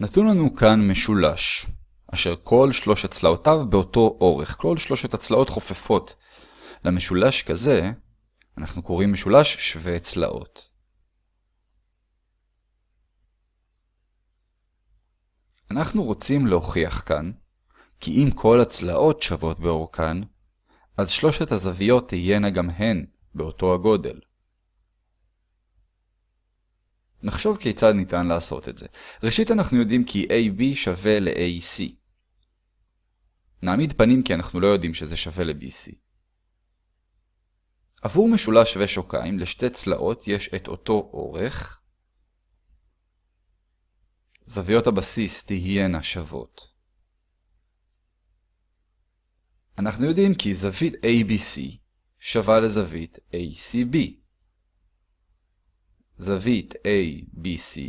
נתון לנו כאן משולש, אשר כל שלושת צלעותיו באותו אורך, כל שלושת הצלעות חופפות. למשולש כזה אנחנו קוראים משולש שווה צלעות. אנחנו רוצים להוכיח כאן, כי אם כל הצלעות שוות באורכן, אז שלושת הזוויות תהיינה גם הן באותו הגודל. נחשוב כיצד ניתן לעשות את זה. ראשית אנחנו יודעים כי AB שווה ל-AC. נעמיד פנים כי אנחנו לא יודעים שזה שווה ל-BC. עבור משולש שווה שוקיים לשתי צלעות יש את אותו אורך. זוויות הבסיס תהיינה שוות. אנחנו יודעים כי זווית ABC שווה לזווית ACB. זווית ABC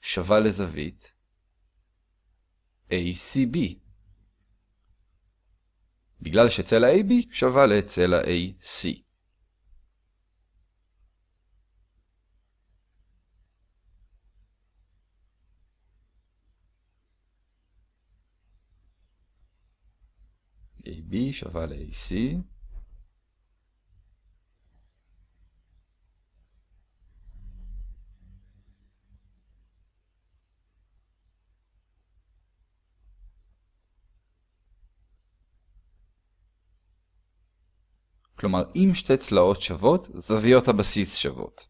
שווה לזווית ACB. בגלל שצלע AB שווה לצלע AC. AB שווה ל-AC. כלומר, אם שתי צלעות שוות, זוויות הבסיס שוות.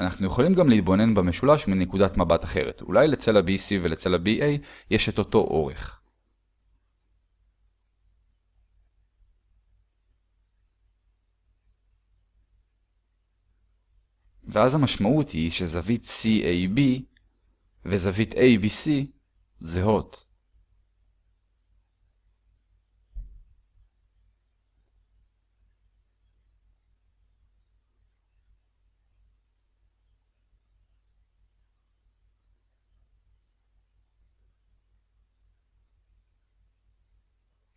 אנחנו יכולים גם להתבונן במשולש מנקודת מבט אחרת. אולי לצלע BC ולצלע BA יש את אותו אורך. ואז המשמעות היא שזווית CAB וזווית ABC זהות.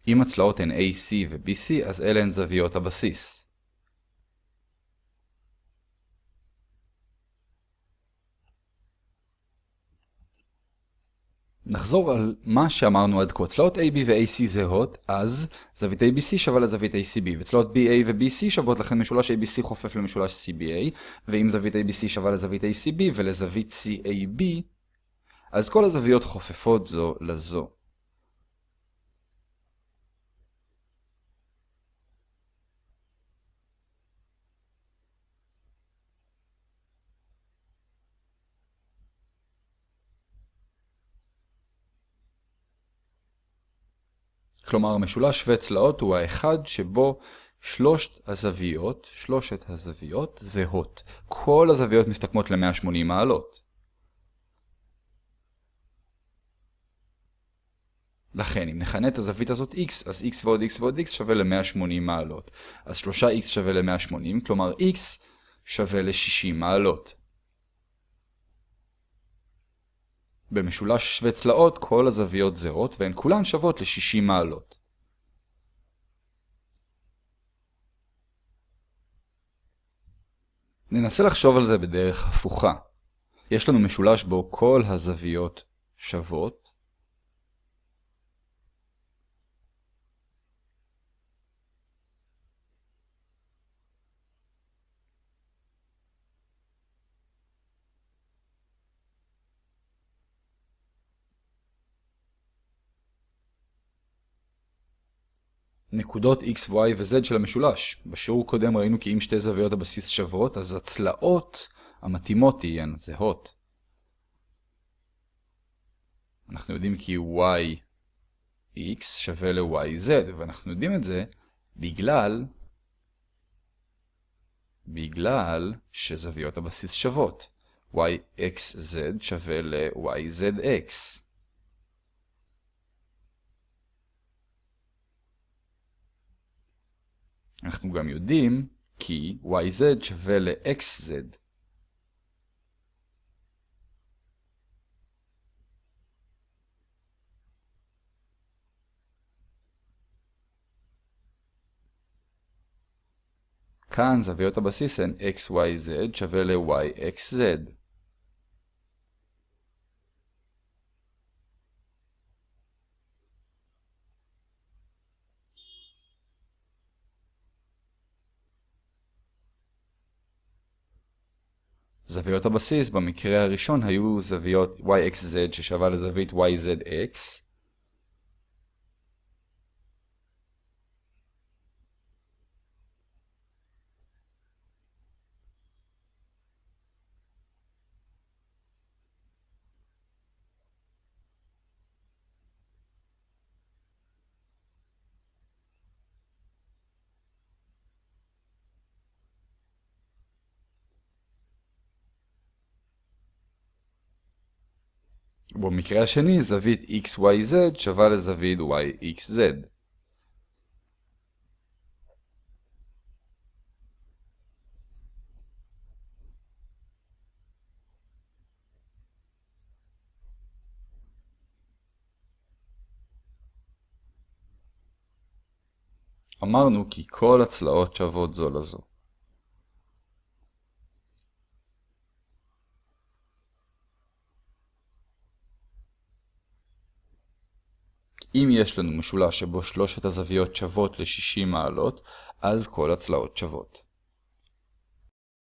אם הצלעות הן AC ו-BC, אז אלה הן זוויות הבסיס. נחזור על מה שאמרנו עד כה. צלעות AB ו-AC זהות, אז זווית ABC שווה לזווית ACB, וצלעות BA ו-BC שוות לכן משולש ABC חופף למשולש CBA, ואם זווית ABC שווה לזווית ACB ולזווית CAB, אז כל הזוויות חופפות זו לזו. כלומר, משולש שווה צלעות הוא האחד שבו שלושת הזוויות, שלושת הזוויות זהות. כל הזוויות מסתכמות ל-180 מעלות. לכן, אם נכנה את הזווית הזאת x, אז x ועוד x ועוד x שווה ל-180 מעלות. אז 3x שווה ל-180, כלומר x שווה ל-60 מעלות. במשולש שווה צלעות כל הזוויות זהות והן כולן שוות ל-60 מעלות. ננסה לחשוב על זה בדרך הפוכה. יש לנו משולש בו כל הזוויות שוות, נקודות x, y ו-z של המשולש. בשיעור קודם ראינו כי אם שתי זוויות הבסיס שוות, אז הצלעות המתאימות תהיינה זהות. אנחנו יודעים כי yx שווה ל-yz, ואנחנו יודעים את זה בגלל, בגלל שזוויות הבסיס שוות. yxz שווה ל-yzx. אנחנו גם יודעים כי yz שווה ל-xz. כאן זוויות הבסיס הן xyz שווה ל-yxz. זוויות הבסיס במקרה הראשון היו זוויות yxz ששווה לזווית yzx ובמקרה השני זווית xyz שווה לזווית yxz. אמרנו כי כל הצלעות שוות זו לזו. אם יש לנו משולש שבו שלושת הזוויות שוות ל-60 מעלות, אז כל הצלעות שוות.